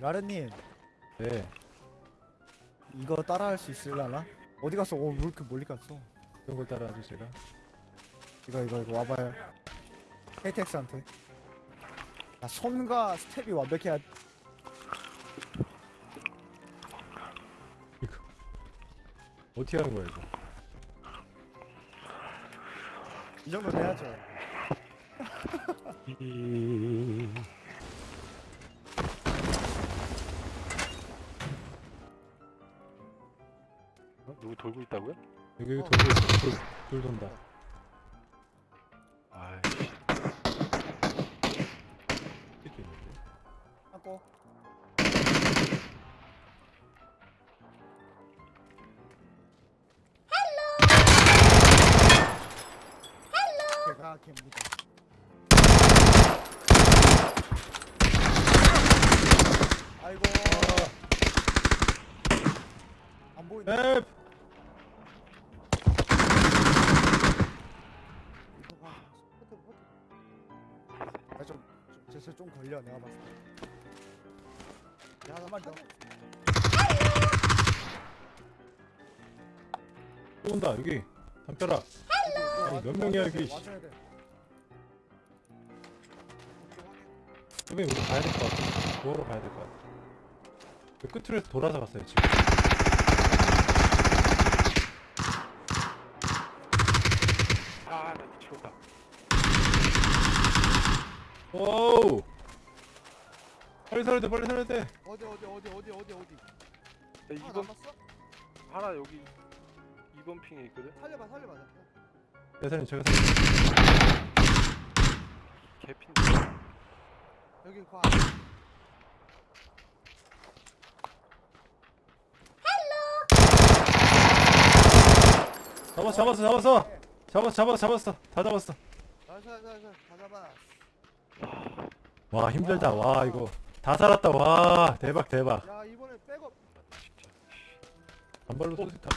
라르님 네. 이거 따라할 수 있을라나? 어디 갔어? 어, 왜 이렇게 멀리 갔어? 그런 걸 따라하죠 제가. 이거 이거 이거 와봐요. 헤이텍스한테. 아, 손과 스텝이 완벽해야 이거 어떻게 하는 거야 이거? 이 정도 돼야죠. 어? 누구 돌고 있다고요? 여기 여기 돌고 있어. 돌, 돌 돈다. 개입니다. 아이고. 안 보이네. 앱! 아, 좀, 좀, 제스 좀 걸려, 내가 봤을 때. 야, 하나만 더. 또 온다 여기. 담벼락. 아니, 몇 명이야, 여기, 선배님 우리 가야 될 것 같아. 도어로 가야 될 것 같아. 그 끝으로 해서 돌아서 갔어요 지금. 아나 미치겠다 오우! 빨리 살아야 돼 빨리 살아야 돼. 어디, 어디, 어디, 어디, 어디, 어디. 야, 하나 2번 남았어? 하나 여기 2번 핑에 있거든? 살려봐, 살려봐. 대사님 제가 살릴게요. 개핀데 여기 과. 잡았어 잡았어 잡았어. 잡았어 잡았어 잡았어. 다 잡았어. 나이스, 나이스, 나이스. 다 잡아. 와 힘들다. 와 이거 다 살았다. 와 대박 대박. 야, 이번에 백업. 진짜 한 발로 쏘 다.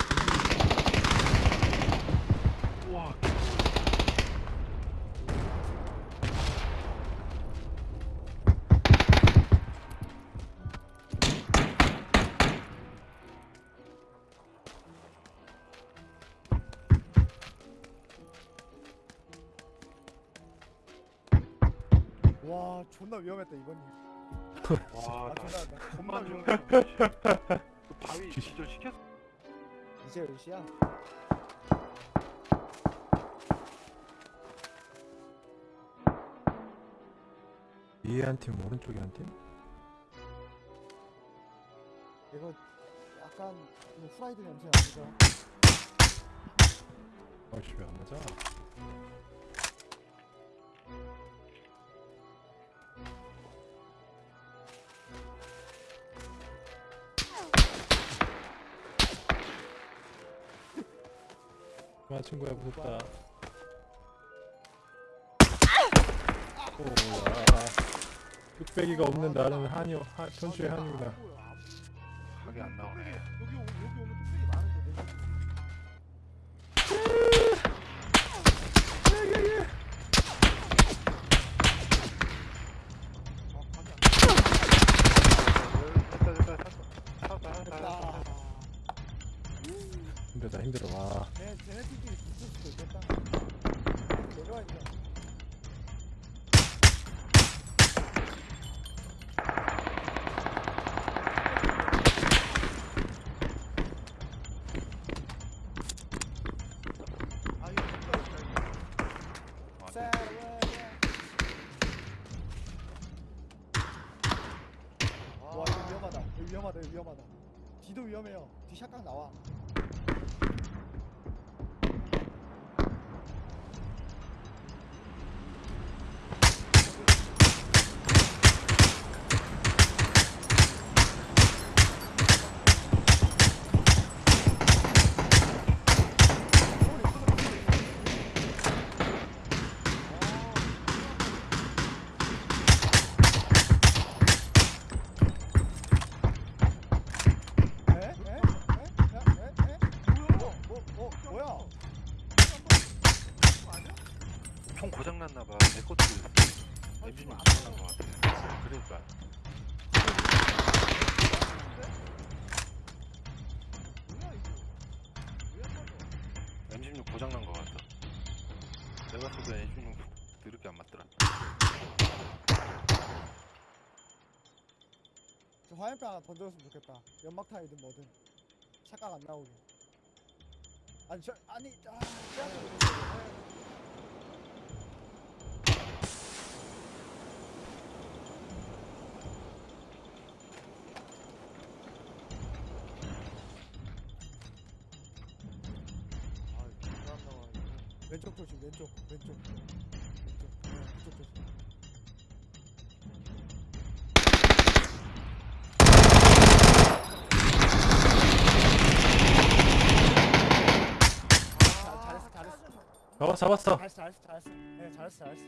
우와 존나 위험했다, 이번이. 와 아, 나 존나, 나 존나 위험했다. 그 바위 기절 시켰어 이제 몇 시야? 위에 한 팀, 오른쪽에 한 팀. 이거 약간 이거 후라이드 냄새 나죠? 아이씨 왜안 맞아? 와 친구야 무섭다. 오야. 뚝배기가 없는 나는 한이요. 하, 천추의 한이구나. 각이 안 나오네 자, 네. 와 위험하다. 위험하다. 뒤도 위험해요. 뒤 샷각 나와. 고장 났나 봐. 내 것도. 엔진이 고장 난거 같아. 그러니까 뭐야 이거? 왜안 맞아? M16 고장 난거 같아. 내가 써도 M16 드럽게 안 맞더라. 저 화염병 하나 던져줬으면 좋겠다. 연막탄이든 뭐든 착각 안 나오게. 아니 저 아니 아, 왼쪽 조심 왼쪽 왼쪽 왼쪽 네, 그쪽 조심. 잘, 잘했어 잘했어 잡았, 잡았어. 잘했어 잘했어 잘했어 네 잘했어 잘했어